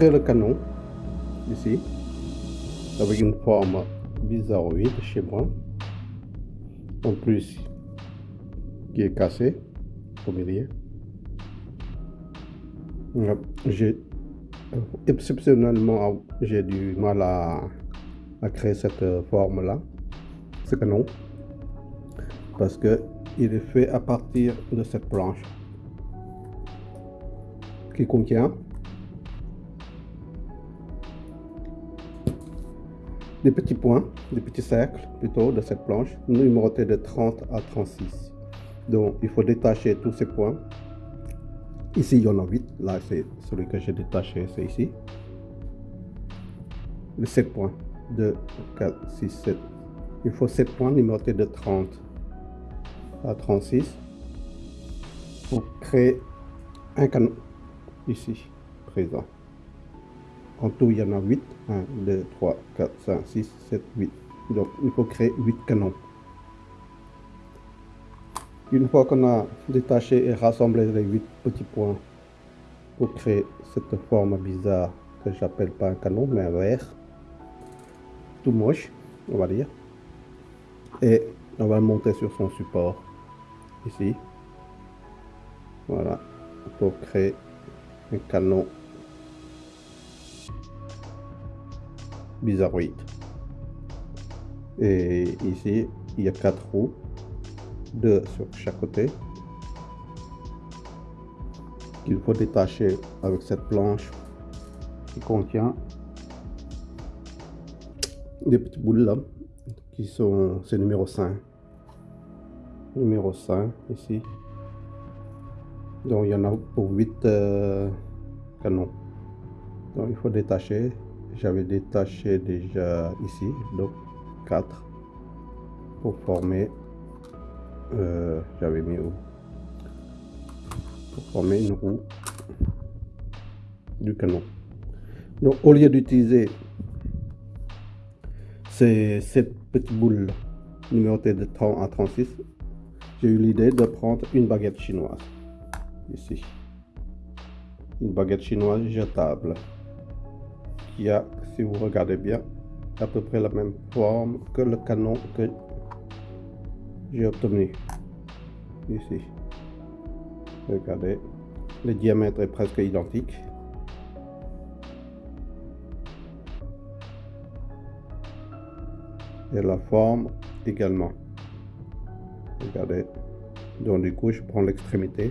Le canon, ici, avec une forme bizarroïde chez moi, en plus qui est cassé au milieu. J'ai exceptionnellement j'ai du mal à, à créer cette forme là, ce canon, parce que il est fait à partir de cette planche qui contient des petits points, des petits cercles plutôt de cette planche, numérotés de 30 à 36. Donc il faut détacher tous ces points. Ici il y en a 8, là c'est celui que j'ai détaché, c'est ici. Les 7 points, 2, 4, 6, 7. Il faut 7 points numérotés de 30 à 36 pour créer un canon ici présent. En tout, il y en a 8. 1, 2, 3, 4, 5, 6, 7, 8. Donc, il faut créer 8 canons. Une fois qu'on a détaché et rassemblé les 8 petits points pour créer cette forme bizarre que j'appelle pas un canon, mais un verre, tout moche, on va dire. Et on va monter sur son support, ici. Voilà, pour créer un canon bizarroïde. Et ici, il y a quatre roues, deux sur chaque côté. Il faut détacher avec cette planche qui contient des petites boules là, qui sont, c'est numéro 5. Numéro 5 ici. Donc il y en a pour 8 euh, canons. Donc il faut détacher j'avais détaché déjà ici donc 4 pour former euh, j'avais mis pour former une roue du canon. Donc au lieu d'utiliser ces petites boules numérotées de 30 à 36 j'ai eu l'idée de prendre une baguette chinoise ici. Une baguette chinoise jetable qui a, si vous regardez bien, à peu près la même forme que le canon que j'ai obtenu ici. Regardez, le diamètre est presque identique. Et la forme également. Regardez. Donc du coup, je prends l'extrémité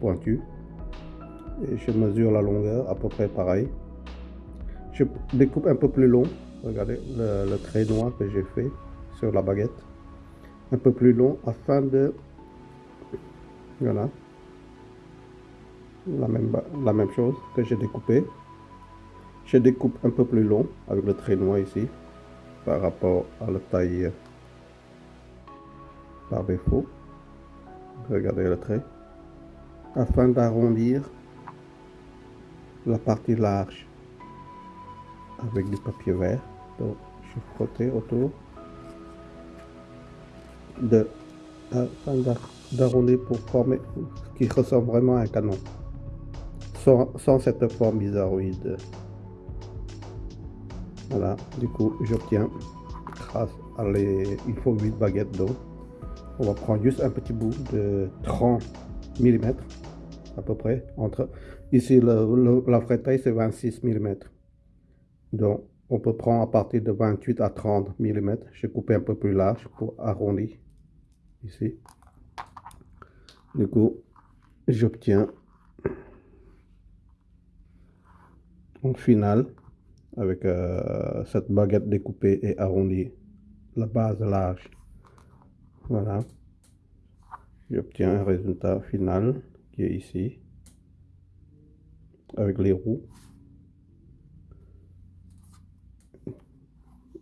pointue et je mesure la longueur à peu près pareil je découpe un peu plus long. Regardez le, trait noir que j'ai fait sur la baguette. Un peu plus long afin de... Voilà. La même, la même chose que j'ai découpé. Je découpe un peu plus long avec le trait noir ici par rapport à la taille par défaut. Regardez le trait. Afin d'arrondir la partie large avec du papier vert. Donc, je frottais autour de d'arrondir pour former ce qui ressemble vraiment à un canon. Sans, cette forme bizarroïde. Voilà. Du coup j'obtiens grâce à les il faut 8 baguettes d'eau. On va prendre juste un petit bout de 30 mm à peu près entre ici la vraie taille c'est 26 mm donc, on peut prendre à partir de 28 à 30 mm. J'ai coupé un peu plus large pour arrondir ici. Du coup, j'obtiens en final avec euh, cette baguette découpée et arrondie la base large. Voilà. J'obtiens un résultat final qui est ici avec les roues.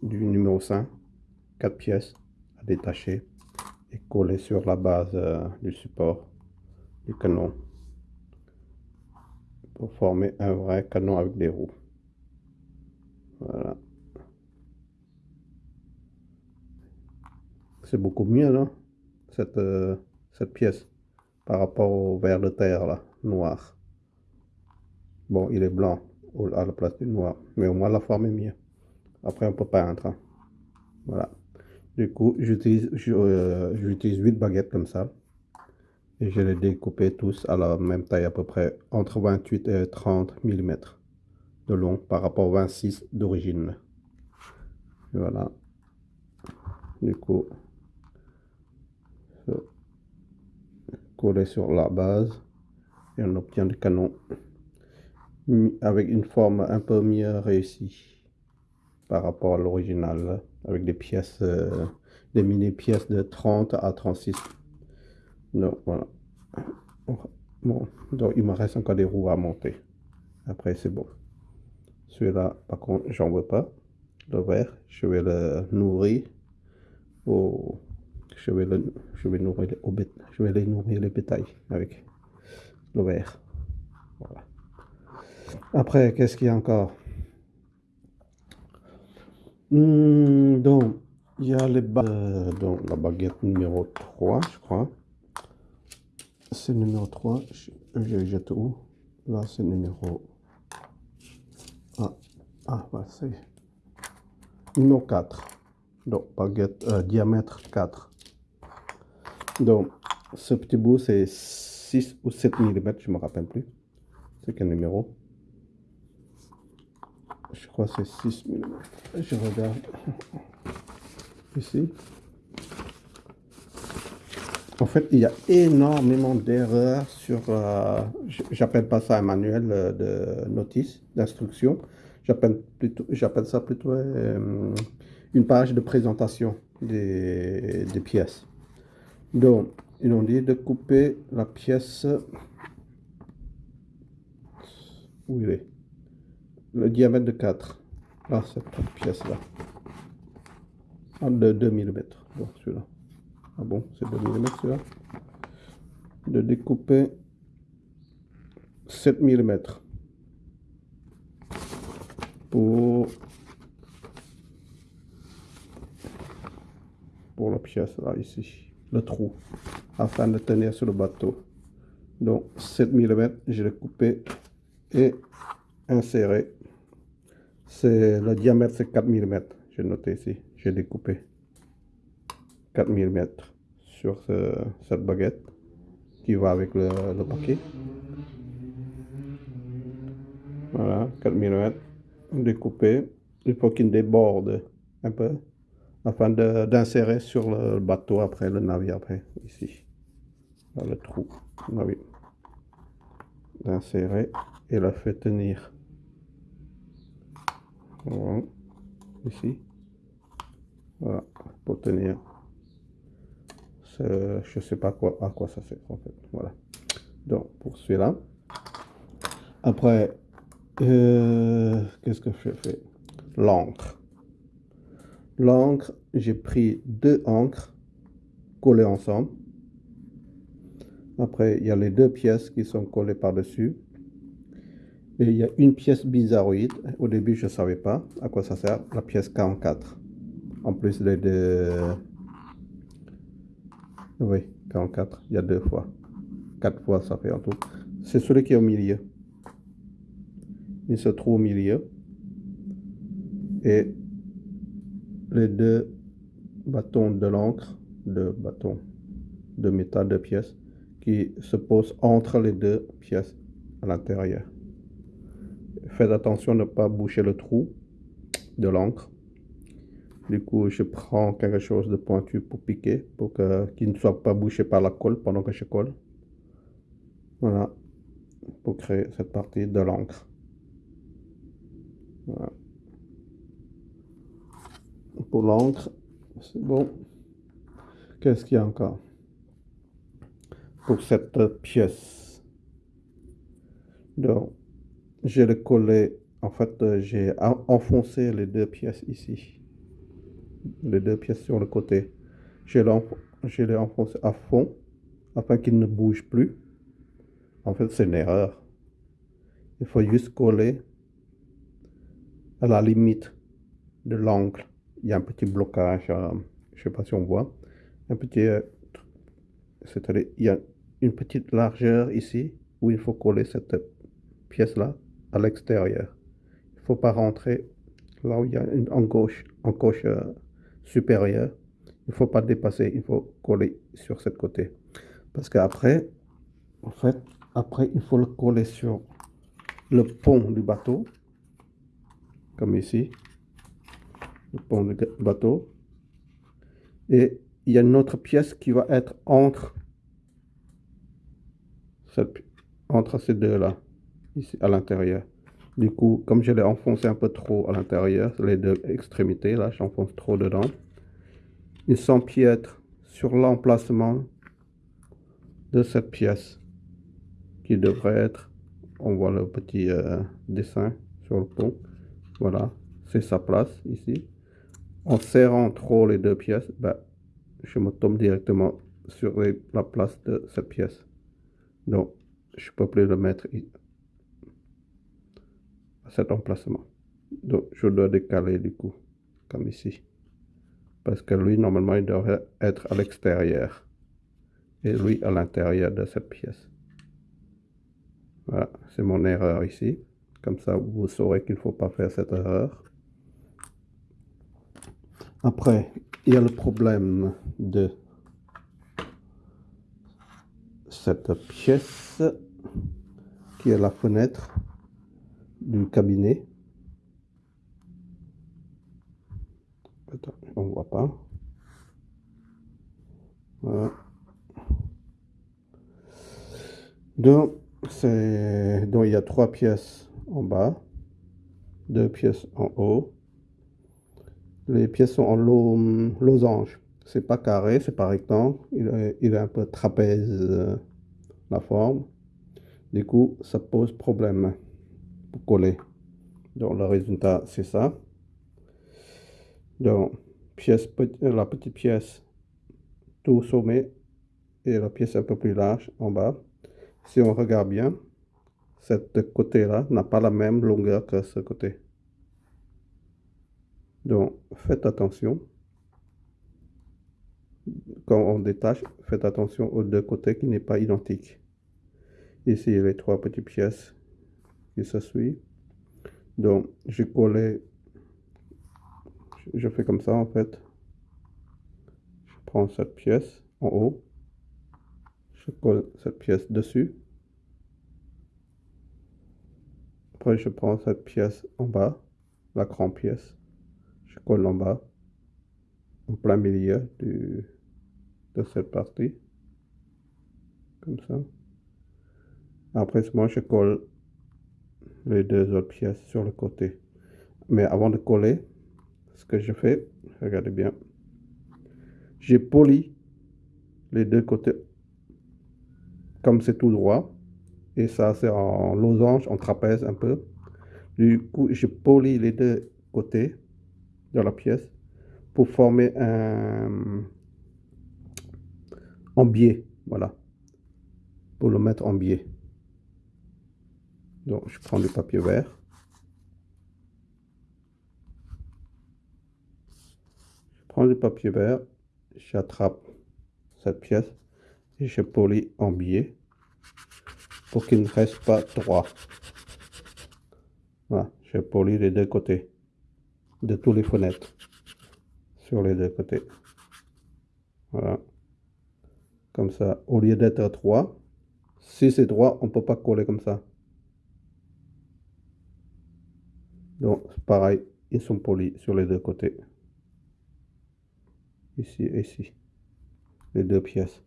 Du numéro 5, 4 pièces à détacher et coller sur la base euh, du support du canon pour former un vrai canon avec des roues. Voilà. C'est beaucoup mieux, non cette, euh, cette pièce par rapport au verre de terre, là, noir. Bon, il est blanc à la place du noir. Mais au moins la forme est mieux. Après, on peut peindre. Hein. Voilà. Du coup, j'utilise euh, j'utilise 8 baguettes comme ça. Et je les découpé tous à la même taille à peu près entre 28 et 30 mm de long par rapport au 26 d'origine. Voilà. Du coup, coller sur la base et on obtient le canon avec une forme un peu mieux réussie par rapport à l'original avec des pièces euh, des mini pièces de 30 à 36 donc voilà. Bon donc il me reste encore des roues à monter. Après c'est bon. Celui-là par contre j'en veux pas. Le vert je vais le nourrir au je vais le je vais nourrir les, je vais les nourrir les bétails avec le vert. Voilà. Après, qu'est-ce qu'il y a encore? Donc, il y a les euh, donc la baguette numéro 3, je crois. C'est numéro 3. Je, jette où? Là, c'est numéro... Ah, ah voilà, c'est... Numéro 4. Donc, baguette euh, diamètre 4. Donc, ce petit bout, c'est 6 ou 7 mm, je ne me rappelle plus. C'est quel numéro? Je crois que c'est 6 mm. Je regarde ici. En fait, il y a énormément d'erreurs sur, euh, j'appelle pas ça un manuel euh, de notice, d'instruction. J'appelle ça plutôt euh, une page de présentation des, des, pièces. Donc, ils ont dit de couper la pièce où il est le diamètre de 4. Ah, cette pièce-là. Ah, de 2 mm. Bon, celui-là. Ah bon, c'est 2 mm celui-là. De découper 7 mm. Pour, pour la pièce là, ici. Le trou. Afin de tenir sur le bateau. Donc, 7 mm, je l'ai coupé et inséré c'est le diamètre, c'est 4 mm. J'ai noté ici, j'ai découpé 4 mm sur cette baguette qui va avec le, paquet. Voilà, 4 mm découpé. Il faut qu'il déborde un peu afin d'insérer sur le bateau après, le navire après, ici. Le trou, D'insérer et la fait tenir. Ici. Voilà. Pour tenir. Je sais pas quoi, à quoi ça sert en fait. Voilà. Donc pour celui-là. Après, euh, qu'est-ce que je fais? L'encre. L'encre, j'ai pris deux encres collées ensemble. Après, il y a les deux pièces qui sont collées par-dessus. Et il y a une pièce bizarroïde. Au début, je ne savais pas à quoi ça sert. La pièce 44. En plus les deux... Oui, 44. Il y a deux fois. Quatre fois, ça fait en tout. C'est celui qui est au milieu. Il se trouve au milieu. Et les deux bâtons de l'encre, de bâtons de métal de pièces, qui se posent entre les deux pièces à l'intérieur. Faites attention de ne pas boucher le trou de l'encre. Du coup, je prends quelque chose de pointu pour piquer, pour qu'il ne soit pas bouché par la colle pendant que je colle. Voilà, pour créer cette partie de l'encre. Voilà. Pour l'encre, c'est bon. Qu'est-ce qu'il y a encore? Pour cette pièce. Donc, je le collé, en fait, euh, j'ai enfoncé les deux pièces ici. Les deux pièces sur le côté. Je l'ai enfoncé à fond afin qu'il ne bouge plus. En fait, c'est une erreur. Il faut juste coller à la limite de l'angle. Il y a un petit blocage, euh, je ne sais pas si on voit. Un petit, euh, c'est-à-dire, il y a une petite largeur ici où il faut coller cette pièce-là à l'extérieur. il faut pas rentrer là où il y a une encoche, euh, supérieure. Il ne faut pas dépasser, il faut coller sur ce côté. Parce qu'après, en fait, après, il faut le coller sur le pont du bateau, comme ici, le pont du bateau. Et il y a une autre pièce qui va être entre, entre ces deux-là, ici à l'intérieur. Du coup, comme je l'ai enfoncé un peu trop à l'intérieur, les deux extrémités, là, j'enfonce trop dedans. Ils s'empiètrent sur l'emplacement de cette pièce qui devrait être, on voit le petit euh, dessin sur le pont, voilà, c'est sa place ici. En serrant trop les deux pièces, ben, je me tombe directement sur la place de cette pièce. Donc, je peux plus le mettre cet emplacement. Donc, je dois décaler du coup, comme ici. Parce que lui, normalement, il devrait être à l'extérieur. Et lui, à l'intérieur de cette pièce. Voilà, c'est mon erreur ici. Comme ça, vous saurez qu'il ne faut pas faire cette erreur. Après, il y a le problème de cette pièce qui est la fenêtre du cabinet. Attends, on voit pas. Donc, donc il y a trois pièces en bas, deux pièces en haut. Les pièces sont en losange. C'est pas carré, c'est pas rectangle. Il est, il est un peu trapèze euh, la forme. Du coup, ça pose problème coller. Donc le résultat c'est ça. Donc pièce, euh, la petite pièce tout sommet et la pièce un peu plus large en bas. Si on regarde bien, cette côté-là n'a pas la même longueur que ce côté. Donc faites attention. Quand on détache, faites attention aux deux côtés qui n'est pas identique. Ici, les trois petites pièces se suit. Donc, je collé, je fais comme ça en fait. Je prends cette pièce en haut, je colle cette pièce dessus. Après, je prends cette pièce en bas, la grande pièce, je colle en bas, en plein milieu de cette partie, comme ça. Après, moi, je colle les deux autres pièces sur le côté. Mais avant de coller, ce que je fais, regardez bien, j'ai poli les deux côtés comme c'est tout droit. Et ça, c'est en losange, en trapèze un peu. Du coup, je polis les deux côtés de la pièce pour former un en biais, voilà, pour le mettre en biais. Donc, je prends du papier vert. Je prends du papier vert, j'attrape cette pièce et je polis en biais pour qu'il ne reste pas droit. Voilà, je polis les deux côtés de tous les fenêtres sur les deux côtés. Voilà. Comme ça, au lieu d'être droit, si c'est droit, on ne peut pas coller comme ça. Donc, pareil, ils sont polis sur les deux côtés. Ici et ici. Les deux pièces.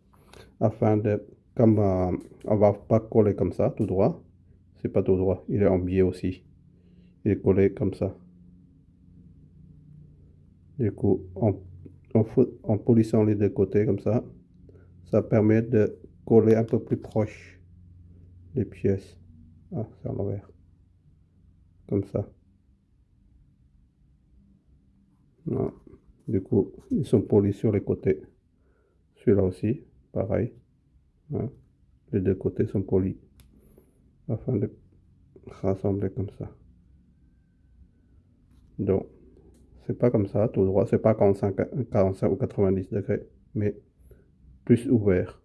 Afin de, comme euh, on va pas coller comme ça, tout droit. C'est pas tout droit, il est en biais aussi. Il est collé comme ça. Du coup, en, en polissant les deux côtés comme ça, ça permet de coller un peu plus proche les pièces. Ah, c'est à l'envers. Comme ça. Du coup, ils sont polis sur les côtés. Celui-là aussi, pareil. Les deux côtés sont polis. Afin de rassembler comme ça. Donc, c'est pas comme ça, tout droit. C'est pas 45, 45 ou 90 degrés, mais plus ouvert.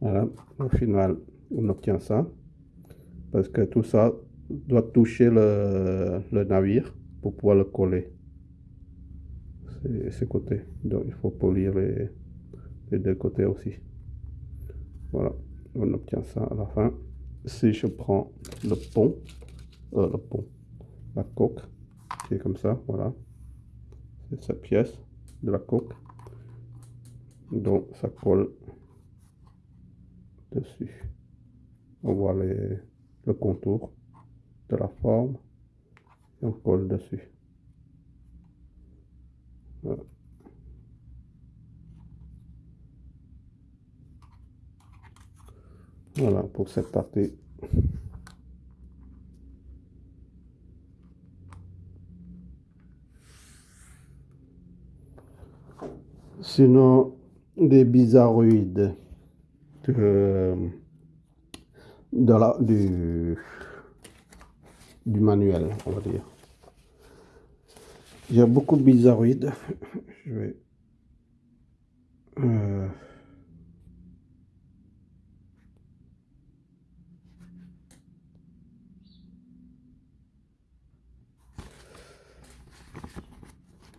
Voilà, au final, on obtient ça. parce que tout ça doit toucher le, navire pour pouvoir le coller. Ces côtés. Donc il faut polir les, les deux côtés aussi. Voilà, on obtient ça à la fin. Si je prends le pont, euh, le pont, la coque, qui est comme ça, voilà. C'est cette pièce de la coque. Donc ça colle dessus. On voit les, le contour de la forme et on colle dessus. Voilà. pour cette partie. Sinon, des bizarroïdes de, de la, du, du manuel, on va dire. Il y a beaucoup de bizarroïdes. Je vais... Euh,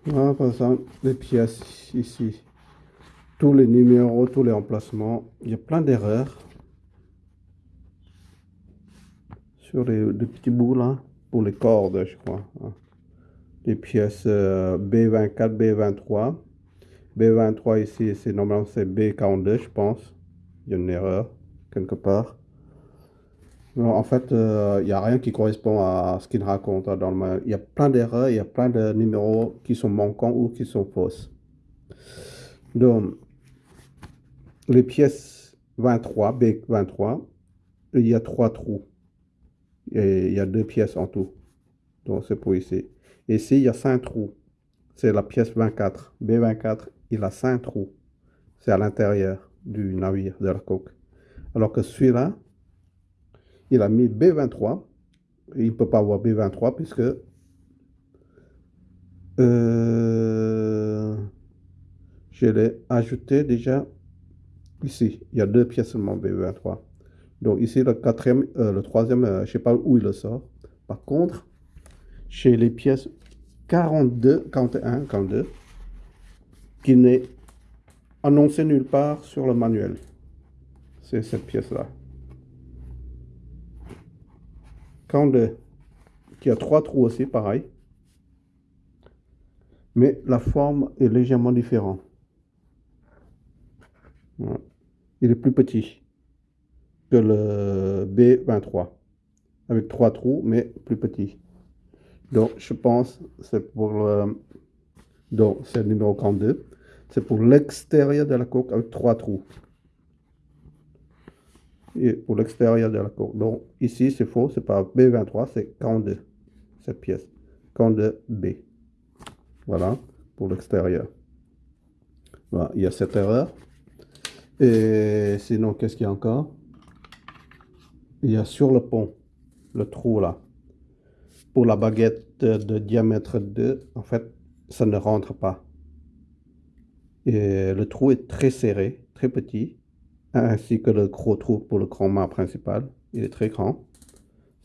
voilà, par exemple, les pièces ici. Tous les numéros, tous les emplacements. Il y a plein d'erreurs. Sur les, petits bouts là. Pour les cordes, je crois. Hein les pièces B24, B23. B23 ici, c'est normalement c'est B42, je pense. Il y a une erreur quelque part. en fait, euh, il n'y a rien qui correspond à ce qu'il raconte dans le Il y a plein d'erreurs, il y a plein de numéros qui sont manquants ou qui sont fausses. Donc, les pièces 23, B23, il y a trois trous. Et il y a deux pièces en tout. Donc, c'est pour ici. Ici, il y a 5 trous. C'est la pièce 24. B24, il a 5 trous. C'est à l'intérieur du navire, de la coque. Alors que celui-là, il a mis B23. Il ne peut pas avoir B23 puisque euh, je l'ai ajouté déjà ici. Il y a deux pièces seulement B23. Donc ici, le euh, troisième, euh, je ne sais pas où il le sort. Par contre, chez les pièces 42, 41, 42, qui n'est annoncé nulle part sur le manuel. C'est cette pièce-là. 42, qui a trois trous aussi, pareil. Mais la forme est légèrement différente. Il est plus petit que le B23, avec trois trous, mais plus petit. Donc, je pense c'est pour le... Donc, c'est le numéro 42. C'est pour l'extérieur de la coque avec trois trous. Et pour l'extérieur de la coque. Donc, ici, c'est faux. C'est pas B23, c'est 42. Cette pièce. 42B. Voilà, pour l'extérieur. Voilà, il y a cette erreur. Et sinon, qu'est-ce qu'il y a encore? Il y a sur le pont, le trou là pour la baguette de diamètre 2, en fait, ça ne rentre pas. Et le trou est très serré, très petit, ainsi que le gros trou pour le grand mât principal. Il est très grand,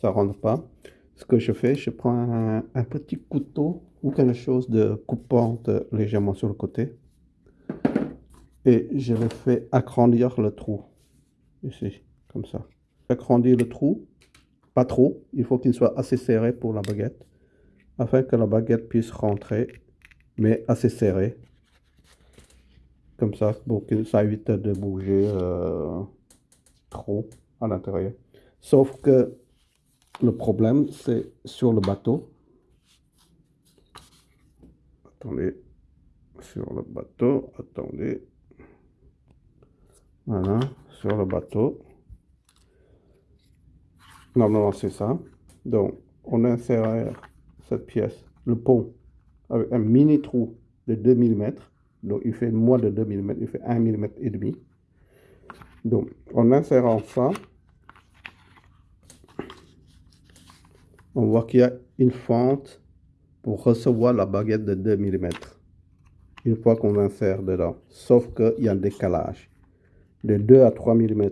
ça rentre pas. Ce que je fais, je prends un, petit couteau ou quelque chose de coupante légèrement sur le côté et je le fais agrandir le trou, ici, comme ça. Agrandir le trou pas trop, il faut qu'il soit assez serré pour la baguette, afin que la baguette puisse rentrer, mais assez serré. Comme ça, pour que ça évite de bouger euh, trop à l'intérieur. Sauf que le problème, c'est sur le bateau. Attendez, sur le bateau, attendez. Voilà, sur le bateau. Normalement, c'est ça. Donc, on insère cette pièce, le pont, avec un mini trou de 2 mm. Donc, il fait moins de 2 mm, il fait 1 mm et demi. Donc, en insérant ça, on voit qu'il y a une fente pour recevoir la baguette de 2 mm. Une fois qu'on insère dedans. Sauf qu'il y a un décalage de 2 à 3 mm.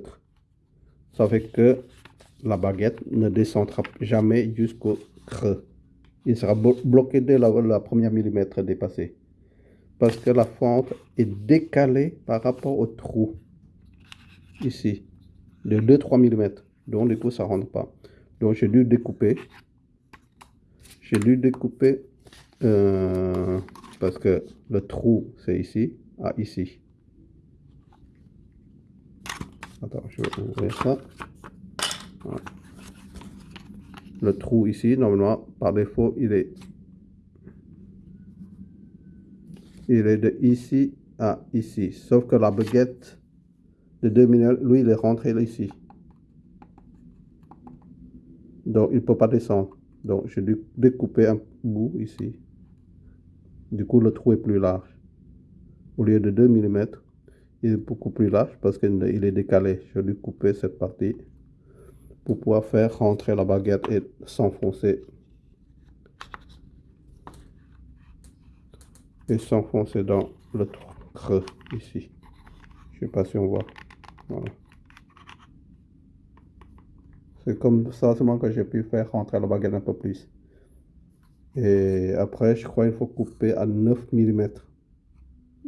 Ça fait que la baguette ne descendra jamais jusqu'au creux. Il sera bloqué dès la, première millimètre dépassée. Parce que la fente est décalée par rapport au trou. Ici. De 2-3 mm. Donc du coup ça rentre pas. Donc j'ai dû découper. J'ai dû découper euh, parce que le trou c'est ici à ici. Attends, je vais ouvrir ça. Le trou ici, normalement, par défaut, il est, il est de ici à ici. Sauf que la baguette de 2 mm, lui, il est rentré ici. Donc, il ne peut pas descendre. Donc, j'ai dû découper un bout ici. Du coup, le trou est plus large. Au lieu de 2 mm, il est beaucoup plus large parce qu'il est décalé. Je vais couper cette partie pour pouvoir faire rentrer la baguette et s'enfoncer. Et s'enfoncer dans le creux ici. Je sais pas si on voit. Voilà. C'est comme ça seulement que j'ai pu faire rentrer la baguette un peu plus. Et après, je crois qu'il faut couper à 9 mm.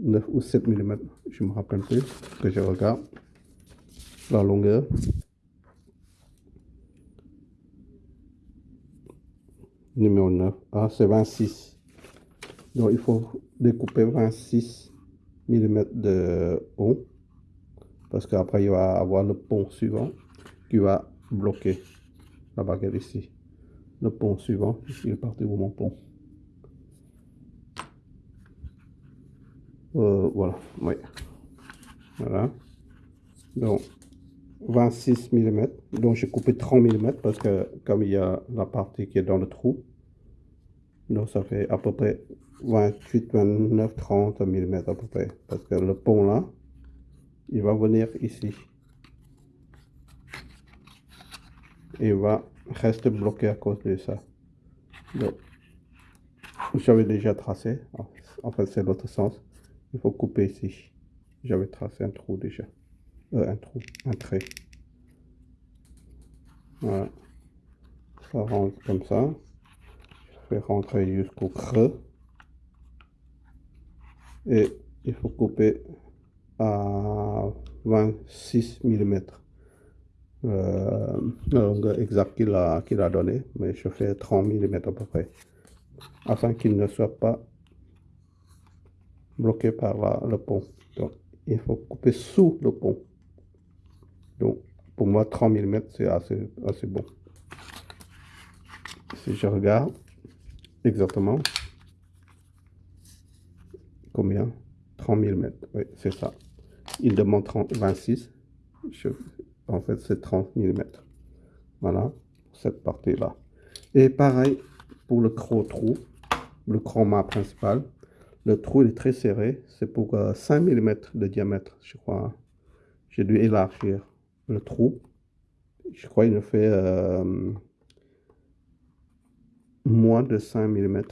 9 ou 7 mm, je me rappelle plus, que je regarde la longueur. Numéro 9, ah c'est 26. Donc il faut découper 26 mm de haut, parce qu'après il va avoir le pont suivant qui va bloquer la baguette ici. Le pont suivant, il est parti pour mon pont. Euh, voilà, oui. Voilà. Donc, 26 mm. Donc, j'ai coupé 30 mm parce que comme il y a la partie qui est dans le trou, donc ça fait à peu près 28, 29, 30 mm à peu près. Parce que le pont là, il va venir ici. Et va rester bloqué à cause de ça. Donc, j'avais déjà tracé. En fait, c'est l'autre sens il faut couper ici j'avais tracé un trou déjà un trou un trait. Voilà. Ça rentre comme ça. Je fais rentrer jusqu'au creux. Et il faut couper à 26 mm euh, exact qu'il a, qu'il a donné mais je fais 30 mm à peu près. Afin qu'il ne soit pas bloqué par le pont. Donc, il faut couper sous le pont. Donc, pour moi, 30 mm, c'est assez, assez bon. Si je regarde exactement, combien? 30 mm, oui, c'est ça. Il demande 30, 26. en fait, c'est 30 mm. Voilà, cette partie-là. Et pareil pour le croc-trou, le chroma principal. Le trou est très serré. C'est pour 5 euh, mm de diamètre, je crois. J'ai dû élargir trou. Je crois qu'il fait euh, moins de 5 mm.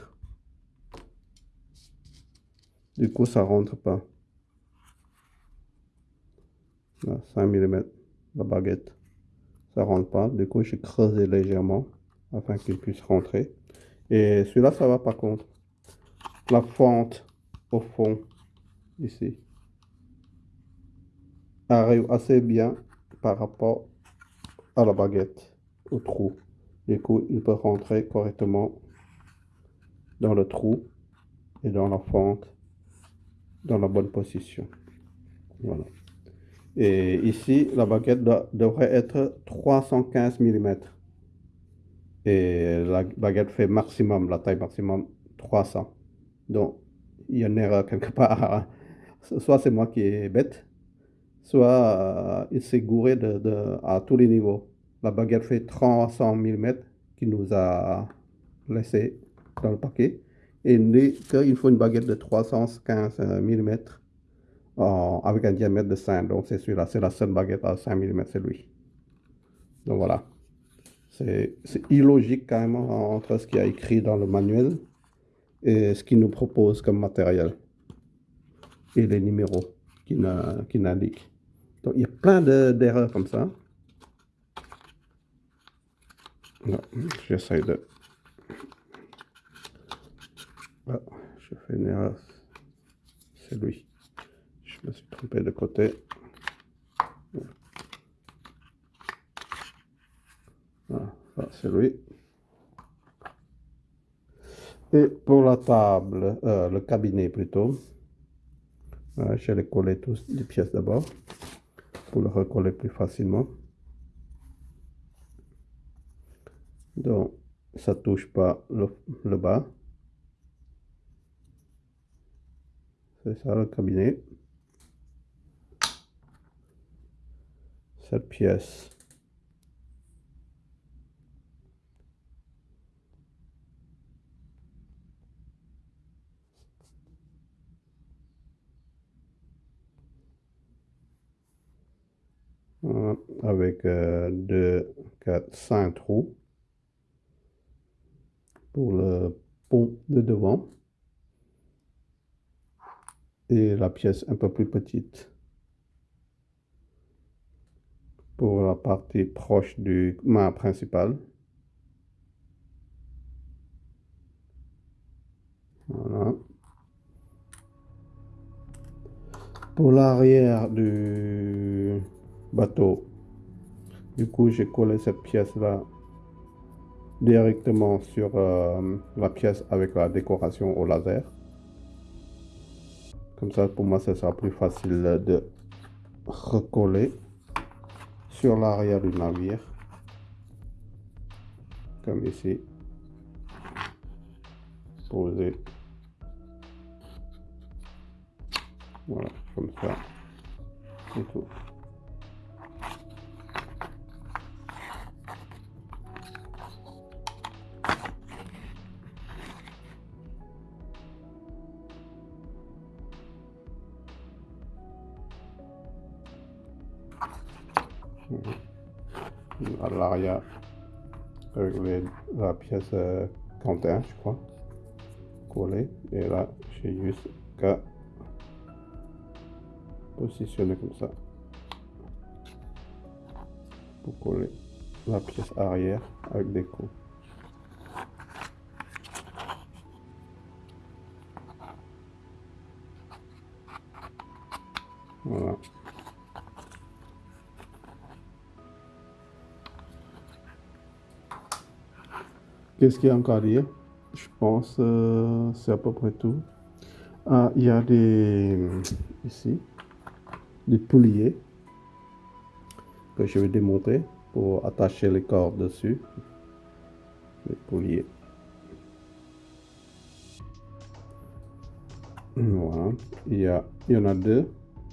Du coup, ça rentre pas. 5 mm, la baguette. Ça rentre pas. Du coup, j'ai creusé légèrement afin qu'il puisse rentrer. Et celui-là, ça va par contre la fente au fond ici arrive assez bien par rapport à la baguette au trou. Du coup il peut rentrer correctement dans le trou et dans la fente dans la bonne position. Voilà. Et ici la baguette devrait être 315 mm et la baguette fait maximum la taille maximum 300 donc, il y a une erreur quelque part. Soit c'est moi qui est bête, soit euh, il s'est gouré à tous les niveaux. La baguette fait 300 mm qui nous a laissé dans le paquet. Et il faut une baguette de 315 mm avec un diamètre de 5. Donc c'est celui-là, c'est la seule baguette à 5 mm, c'est lui. Donc voilà. C'est illogique quand même entre ce qui a écrit dans le manuel et ce qu'il nous propose comme matériel et les numéros qu'il indique. Donc il y a plein d'erreurs comme ça. J'essaie de... Ah, je fais une erreur. C'est lui. Je me suis trompé de côté. Ah, c'est lui. Et pour la table, euh, le cabinet plutôt, euh, je vais coller tous les pièces d'abord pour le recoller plus facilement. Donc, ça touche pas le, bas. C'est ça le cabinet. Cette pièce. Avec 2, 4, 5 trous pour le pont de devant et la pièce un peu plus petite pour la partie proche du mât principal. Voilà. Pour l'arrière du bateau, du coup j'ai collé cette pièce là directement sur euh, la pièce avec la décoration au laser. Comme ça, pour moi, ce sera plus facile de recoller sur l'arrière du navire. Comme ici. Poser. Voilà, comme ça. Et tout. L'arrière avec la pièce euh, je crois, collée. Et là, j'ai juste qu'à positionner comme ça pour coller la pièce arrière avec des coups. Voilà. Qu'est-ce qu'il y a encore à dire Je pense euh, c'est à peu près tout. Ah, il y a des ici des pouliers que je vais démonter pour attacher les cordes dessus. Les pouliers. Voilà. Il y, a, il y en a deux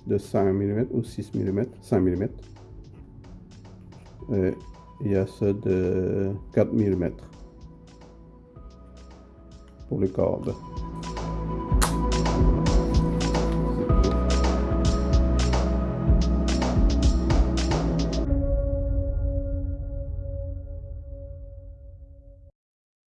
de 5 mm ou 6 mm, 5 mm. Et il y a ceux de 4 mm pour les cordes.